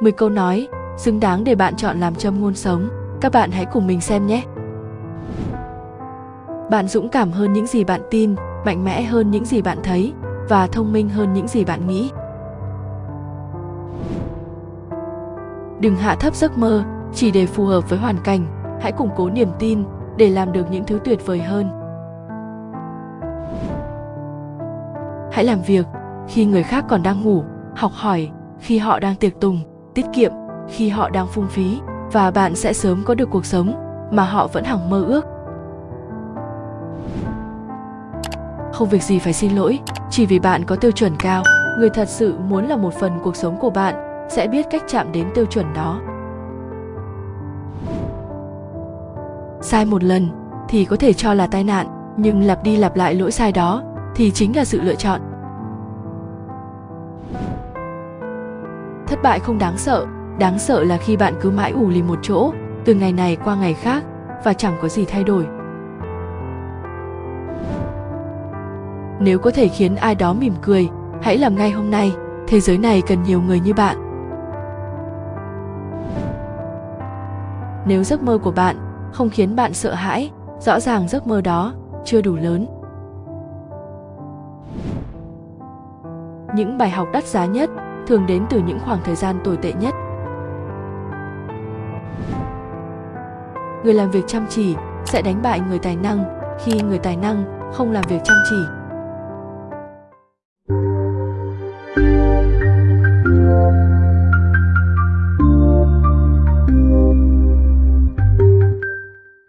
10 câu nói xứng đáng để bạn chọn làm châm ngôn sống. Các bạn hãy cùng mình xem nhé. Bạn dũng cảm hơn những gì bạn tin, mạnh mẽ hơn những gì bạn thấy và thông minh hơn những gì bạn nghĩ. Đừng hạ thấp giấc mơ chỉ để phù hợp với hoàn cảnh, hãy củng cố niềm tin để làm được những thứ tuyệt vời hơn. Hãy làm việc khi người khác còn đang ngủ, học hỏi khi họ đang tiệc tùng, tiết kiệm khi họ đang phung phí và bạn sẽ sớm có được cuộc sống mà họ vẫn hằng mơ ước. Không việc gì phải xin lỗi, chỉ vì bạn có tiêu chuẩn cao, người thật sự muốn là một phần cuộc sống của bạn sẽ biết cách chạm đến tiêu chuẩn đó. Sai một lần thì có thể cho là tai nạn, nhưng lặp đi lặp lại lỗi sai đó thì chính là sự lựa chọn. Thất bại không đáng sợ, đáng sợ là khi bạn cứ mãi ủ lì một chỗ, từ ngày này qua ngày khác và chẳng có gì thay đổi. Nếu có thể khiến ai đó mỉm cười, hãy làm ngay hôm nay, thế giới này cần nhiều người như bạn. Nếu giấc mơ của bạn không khiến bạn sợ hãi, rõ ràng giấc mơ đó chưa đủ lớn. Những bài học đắt giá nhất thường đến từ những khoảng thời gian tồi tệ nhất. Người làm việc chăm chỉ sẽ đánh bại người tài năng khi người tài năng không làm việc chăm chỉ